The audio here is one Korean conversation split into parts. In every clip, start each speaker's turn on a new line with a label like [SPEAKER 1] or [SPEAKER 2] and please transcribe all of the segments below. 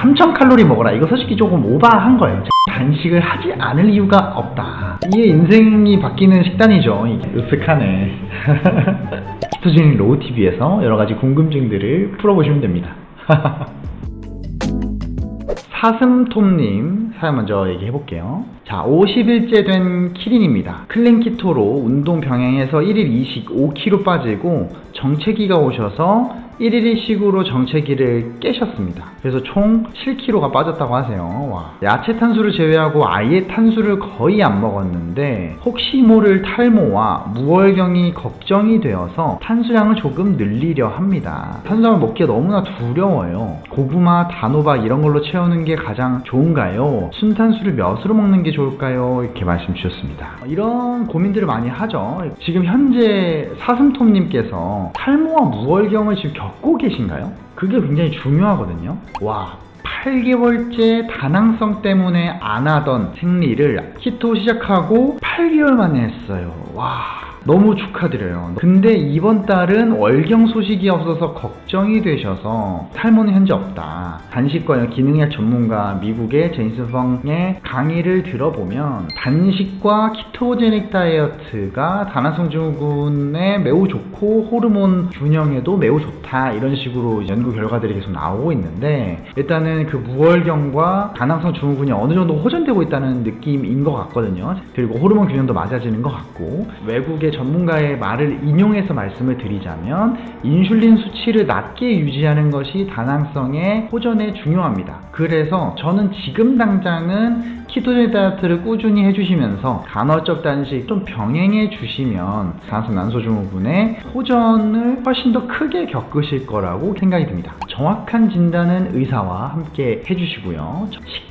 [SPEAKER 1] 3000칼로리 먹어라. 이거 솔직히 조금 오바한 거예요. 단식을 하지 않을 이유가 없다. 이게 인생이 바뀌는 식단이죠 으쓱하네. 키토제닉 로우TV에서 여러가지 궁금증들을 풀어보시면 됩니다. 사슴톱님 사연 먼저 얘기해볼게요 자 50일째 된 키린입니다. clean keto로 운동 병행해서 1일 2식 5kg 빠지고 정체기가 오셔서 1일 1식으로 정체기를 깨셨습니다. 그래서 총 7kg가 빠졌다고 하세요. 와. 야채 탄수를 제외하고 아예 탄수를 거의 안 먹었는데 혹시 모를 탈모와 무월경이 걱정이 되어서 탄수량을 조금 늘리려 합니다. 탄수화물 먹기가 너무나 두려워요. 고구마, 단호박 이런 걸로 채우는 게 가장 좋은가요? 순탄수를 몇으로 먹는 게 좋 을까요? 이렇게 말씀 주셨습니다. 이런 고민들을 많이 하죠. 지금 현재 사슴톱님께서 탈모와 무월경을 지금 겪고 계신가요? 그게 굉장히 중요하거든요. 와 8개월째 다낭성 때문에 안 하던 생리를 키토 시작하고 8개월 만에 했어요. 와 너무 축하드려요. 근데 이번 달은 월경 소식이 없어서 걱정이 되셔서 탈모는 현재 없다. 단식과 기능약 전문가 미국의 제인스펑의 강의를 들어보면 단식과 키토제닉 다이어트가 다낭성 증후군에 매우 좋고 호르몬 균형에도 매우 좋다. 이런 식으로 연구 결과들이 계속 나오고 있는데 일단은 그 무월경과 다낭성 증후군이 어느 정도 호전되고 있다는 느낌인 것 같거든요. 그리고 호르몬 균형도 맞아지는 것 같고. 외국의 전문가의 말을 인용해서 말씀을 드리자면 인슐린 수치를 낮게 유지하는 것이 다낭성의 호전에 중요합니다. 그래서 저는 지금 당장은 키토제닉 다이어트를 꾸준히 해주시면서 간헐적 단식 좀 병행해 주시면 다낭성 난소증후군의 호전을 훨씬 더 크게 겪으실 거라고 생각이 듭니다. 정확한 진단은 의사와 함께 해주시고요.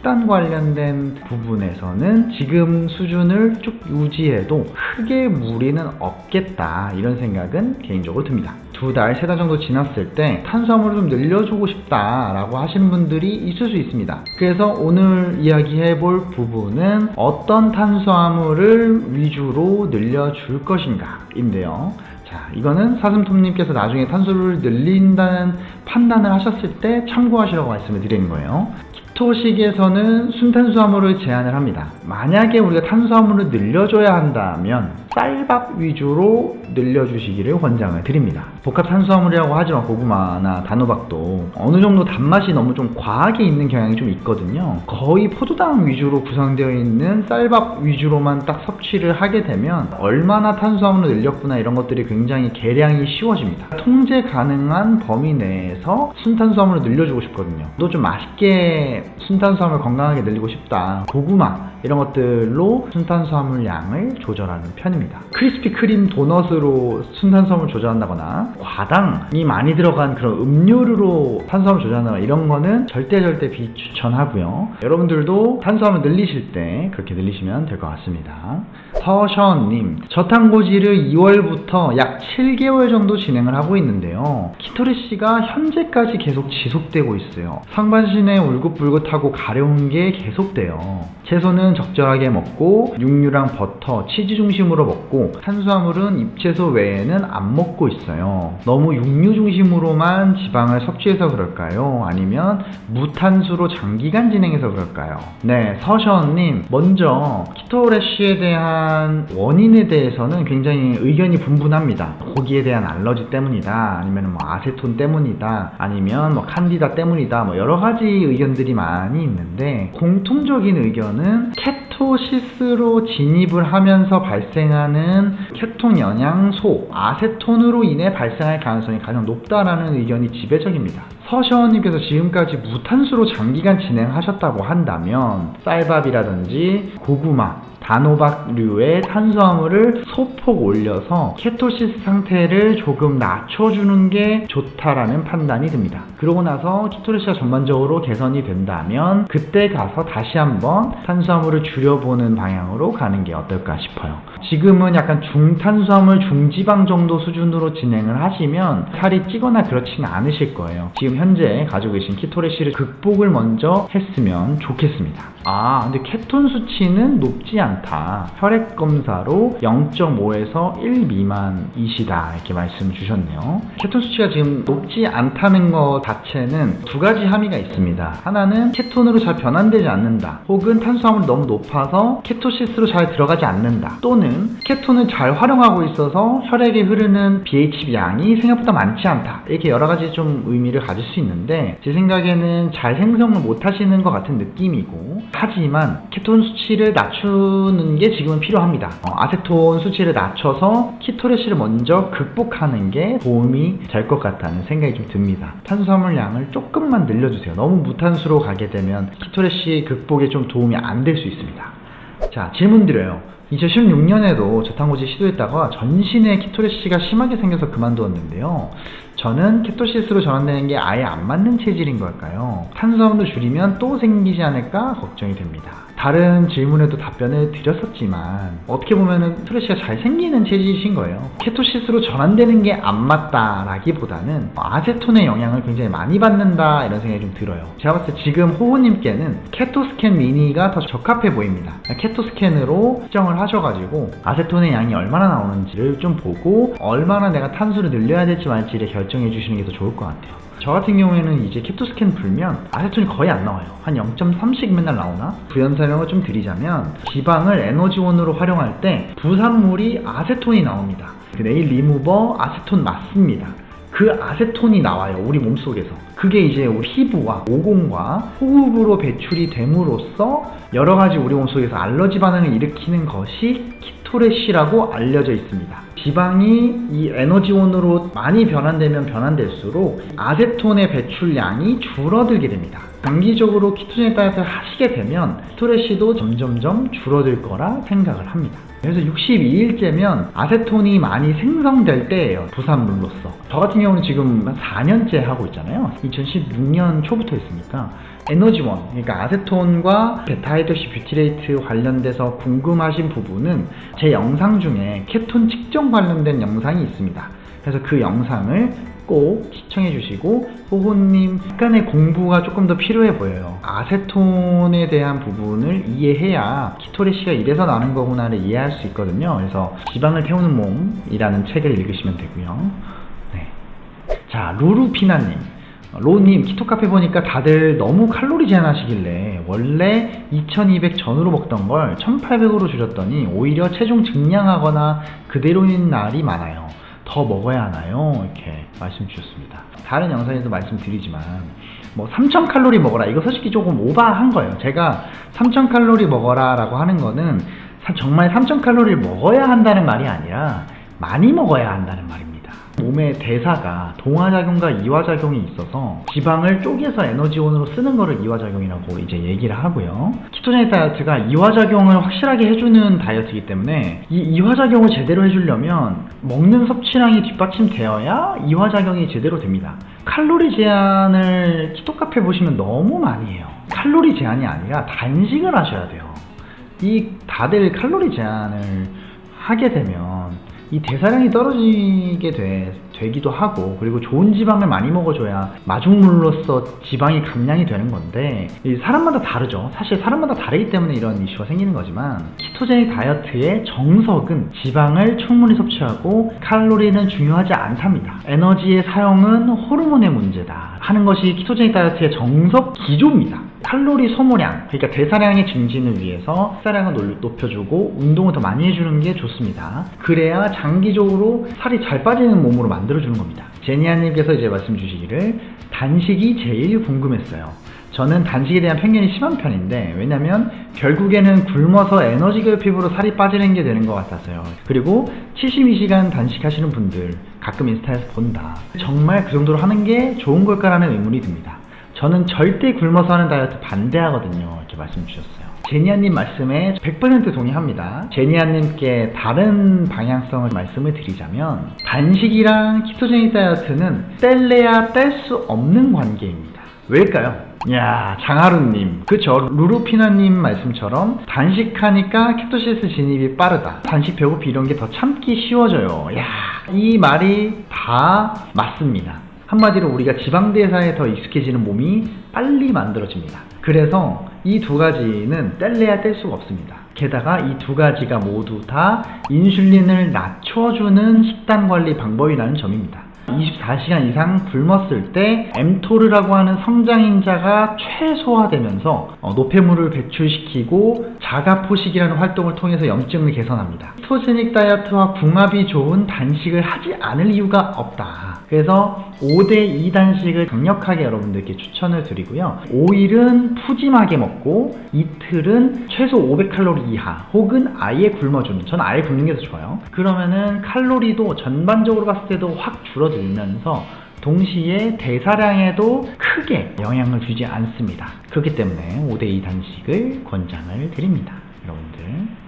[SPEAKER 1] 식단 관련된 부분에서는 지금 수준을 쭉 유지해도 크게 무리는 없겠다. 이런 생각은 개인적으로 듭니다. 두 달, 세 달 정도 지났을 때 탄수화물을 좀 늘려주고 싶다 라고 하시는 분들이 있을 수 있습니다. 그래서 오늘 이야기해 볼 부분은 어떤 탄수화물을 위주로 늘려줄 것인가 인데요. 자, 이거는 사슴톱님께서 나중에 탄수를 늘린다는 판단을 하셨을 때 참고하시라고 말씀을 드리는 거예요. 키토식에서는 순탄수화물을 제한을 합니다. 만약에 우리가 탄수화물을 늘려줘야 한다면 쌀밥 위주로 늘려주시기를 권장을 드립니다. 복합 탄수화물이라고 하지만 고구마나 단호박도 어느 정도 단맛이 너무 좀 과하게 있는 경향이 좀 있거든요. 거의 포도당 위주로 구성되어 있는 쌀밥 위주로만 딱 섭취를 하게 되면 얼마나 탄수화물을 늘렸구나 이런 것들이 굉장히 계량이 쉬워집니다. 통제 가능한 범위 내에서 순탄수화물을 늘려주고 싶거든요. 또 좀 맛있게 순탄수화물 건강하게 늘리고 싶다. 고구마 이런 것들로 순탄수화물 양을 조절하는 편입니다. 크리스피 크림 도넛으로 순탄수화물 조절한다거나 과당이 많이 들어간 그런 음료류로 탄수화물 조절한다거나 이런 거는 절대 절대 비추천하고요. 여러분들도 탄수화물 늘리실 때 그렇게 늘리시면 될 것 같습니다. 서션님 저탄고지를 2월부터 약 7개월 정도 진행을 하고 있는데요. 키토리 씨가 현재까지 계속 지속되고 있어요. 상반신에 울긋불긋 하고 가려운 게 계속돼요. 채소는 적절하게 먹고 육류랑 버터, 치즈 중심으로 먹고 탄수화물은 잎채소 외에는 안 먹고 있어요. 너무 육류 중심으로만 지방을 섭취해서 그럴까요? 아니면 무탄수로 장기간 진행해서 그럴까요? 네, 서션님 먼저 키토래쉬에 대한 원인에 대해서는 굉장히 의견이 분분합니다. 고기에 대한 알러지 때문이다. 아니면 뭐 아세톤 때문이다. 아니면 뭐 칸디다 때문이다. 뭐 여러 가지 의견들이 많이 있는데 공통적인 의견은 케토시스로 진입을 하면서 발생하는 케톤 영양소 아세톤으로 인해 발생할 가능성이 가장 높다라는 의견이 지배적입니다. 서시원님께서 지금까지 무탄수로 장기간 진행하셨다고 한다면 쌀밥이라든지 고구마 단호박류의 탄수화물을 소폭 올려서 ketosis 상태를 조금 낮춰주는 게 좋다라는 판단이 듭니다. 그러고 나서 ketosis가 전반적으로 개선이 된다면 그때 가서 다시 한번 탄수화물을 줄여보는 방향으로 가는 게 어떨까 싶어요. 지금은 약간 중탄수화물 중지방 정도 수준으로 진행을 하시면 살이 찌거나 그렇지는 않으실 거예요. 지금 현재 가지고 계신 keto rash를 극복을 먼저 했으면 좋겠습니다. 아, 근데 케톤 수치는 높지 않다. 혈액 검사로 0.5에서 1 미만이시다. 이렇게 말씀 주셨네요. 케톤 수치가 지금 높지 않다는 것 자체는 두 가지 함의가 있습니다. 하나는 케톤으로 잘 변환되지 않는다. 혹은 탄수화물이 너무 높아서 케토시스로 잘 들어가지 않는다. 또는 케톤을 잘 활용하고 있어서 혈액에 흐르는 BHB 양이 생각보다 많지 않다. 이렇게 여러 가지 좀 의미를 가질 수 있는데 제 생각에는 잘 생성을 못 하시는 것 같은 느낌이고 하지만 케톤 수치를 낮추는 게 지금은 필요합니다. 어, 아세톤 수치를 낮춰서 키토레시를 먼저 극복하는 게 도움이 될 것 같다는 생각이 좀 듭니다. 탄수화물 양을 조금만 늘려주세요. 너무 무탄수로 가게 되면 키토레시 극복에 좀 도움이 안 될 수 있습니다. 자, 질문 드려요. 2016년에도 저탄고지 시도했다가 전신에 키토레시가 심하게 생겨서 그만두었는데요. 저는 케토시스로 전환되는 게 아예 안 맞는 체질인 걸까요? 탄수화물을 줄이면 또 생기지 않을까 걱정이 됩니다. 다른 질문에도 답변을 드렸었지만 어떻게 보면은 스트레스가 잘 생기는 체질이신 거예요. 케토시스로 전환되는 게 안 맞다라기보다는 아세톤의 영향을 굉장히 많이 받는다 이런 생각이 좀 들어요. 제가 봤을 때 지금 호호님께는 케토스캔 미니가 더 적합해 보입니다. 케토스캔으로 측정을 하셔가지고 아세톤의 양이 얼마나 나오는지를 좀 보고 얼마나 내가 탄수를 늘려야 될지 말지를 결정해 주시는 게 더 좋을 것 같아요. 저 같은 경우에는 이제 케토스캔 불면 아세톤이 거의 안 나와요. 한 0.3씩 맨날 나오나? 부연 설명을 좀 드리자면 지방을 에너지원으로 활용할 때 부산물이 아세톤이 나옵니다. 그 네일 리무버 아세톤 맞습니다. 그 아세톤이 나와요 우리 몸속에서 그게 이제 우리 피부와 모공과 호흡으로 배출이 됨으로써 여러 가지 우리 몸속에서 알러지 반응을 일으키는 것이 keto rash라고 알려져 있습니다 지방이 이 에너지원으로 많이 변환되면 변환될수록 아세톤의 배출량이 줄어들게 됩니다 장기적으로 ketogenic 다이어트를 하시게 되면 keto rash도 점점점 줄어들 거라 생각을 합니다. 그래서 62일째면 아세톤이 많이 생성될 때예요 부산물로서. 저 같은 경우는 지금 한 4년째 하고 있잖아요. 2016년 초부터 했으니까 에너지원 그러니까 아세톤과 beta-hydroxybutyrate 관련돼서 궁금하신 부분은 제 영상 중에 케톤 측정 관련된 영상이 있습니다. 그래서 그 영상을 꼭 시청해 주시고 호호님 약간의 공부가 조금 더 필요해 보여요. 아세톤에 대한 부분을 이해해야 keto rash가 이래서 나는 거구나를 이해할 수 있거든요. 그래서 지방을 태우는 몸이라는 책을 읽으시면 되고요. 네. 자 루루피나님. 로님 키토카페 보니까 다들 너무 칼로리 제한하시길래 원래 2200 전후로 먹던 걸 1800으로 줄였더니 오히려 체중 증량하거나 그대로인 날이 많아요 더 먹어야 하나요? 이렇게 말씀 주셨습니다. 다른 영상에도 말씀드리지만 뭐 3000칼로리 먹어라 이거 솔직히 조금 오바한 거예요. 제가 3000칼로리 먹어라 라고 하는 거는 정말 3000칼로리를 먹어야 한다는 말이 아니라 많이 먹어야 한다는 말입니다. 몸의 대사가 동화작용과 이화작용이 있어서 지방을 쪼개서 에너지원으로 쓰는 거를 이화작용이라고 이제 얘기를 하고요. 키토제닉 다이어트가 이화작용을 확실하게 해주는 다이어트이기 때문에 이 이화작용을 제대로 해주려면 먹는 섭취량이 뒷받침되어야 이화작용이 제대로 됩니다. 칼로리 제한을 키토 카페 보시면 너무 많이 해요. 칼로리 제한이 아니라 단식을 하셔야 돼요. 이 다들 칼로리 제한을 하게 되면 이 대사량이 떨어지게 돼, 되기도 하고 그리고 좋은 지방을 많이 먹어줘야 마중물로서 지방이 감량이 되는 건데 사람마다 다르죠. 사실 사람마다 다르기 때문에 이런 이슈가 생기는 거지만 키토제닉 다이어트의 정석은 지방을 충분히 섭취하고 칼로리는 중요하지 않답니다. 에너지의 사용은 호르몬의 문제다 하는 것이 키토제닉 다이어트의 정석 기조입니다 칼로리 소모량, 그러니까 대사량의 증진을 위해서 식사량을 높여주고 운동을 더 많이 해주는 게 좋습니다. 그래야 장기적으로 살이 잘 빠지는 몸으로 만들어주는 겁니다. 제니아님께서 이제 말씀 주시기를 단식이 제일 궁금했어요. 저는 단식에 대한 편견이 심한 편인데 왜냐면 결국에는 굶어서 에너지 결핍으로 살이 빠지는 게 되는 것 같아서요 그리고 72시간 단식하시는 분들 가끔 인스타에서 본다 정말 그 정도로 하는 게 좋은 걸까라는 의문이 듭니다 저는 절대 굶어서 하는 다이어트 반대하거든요. 이렇게 말씀 주셨어요. 제니아님 말씀에 100% 동의합니다. 제니아님께 다른 방향성을 말씀을 드리자면 단식이랑 키토제닉 다이어트는 뗄래야 뗄 수 없는 관계입니다. 왜일까요? 야 장하루님. 그쵸? 루루피나님 말씀처럼 단식하니까 키토시스 진입이 빠르다. 단식 배고프 이런 게 더 참기 쉬워져요. 야 이 말이 다 맞습니다 한마디로 우리가 지방대사에 더 익숙해지는 몸이 빨리 만들어집니다. 그래서 이 두 가지는 뗄래야 뗄 수가 없습니다. 게다가 이 두 가지가 모두 다 인슐린을 낮춰주는 식단 관리 방법이라는 점입니다. 24시간 이상 굶었을 때 mTOR라고 하는 성장인자가 최소화되면서 어, 노폐물을 배출시키고 자가포식이라는 활동을 통해서 염증을 개선합니다. 스토제닉 다이어트와 궁합이 좋은 단식을 하지 않을 이유가 없다. 그래서 5대2 단식을 강력하게 여러분들께 추천을 드리고요. 5일은 푸짐하게 먹고 이틀은 최소 500칼로리 이하 혹은 아예 굶어주는 전 아예 굶는 게 더 좋아요. 그러면은 칼로리도 전반적으로 봤을 때도 확 줄어들면서 동시에 대사량에도 크게 영향을 주지 않습니다. 그렇기 때문에 5대2 단식을 권장을 드립니다. 여러분들